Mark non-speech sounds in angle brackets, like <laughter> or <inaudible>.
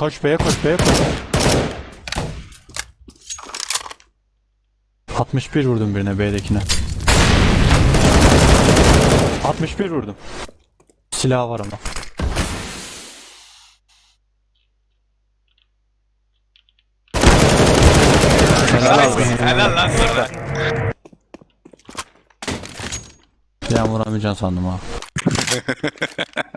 Koş B'ye koş B'ye koş. 61 vurdum birine B'dekine. 61 vurdum. Silah var ama. Helal olsun. Helal lan sana. Bir vuramayacaksın sandım ha. <laughs>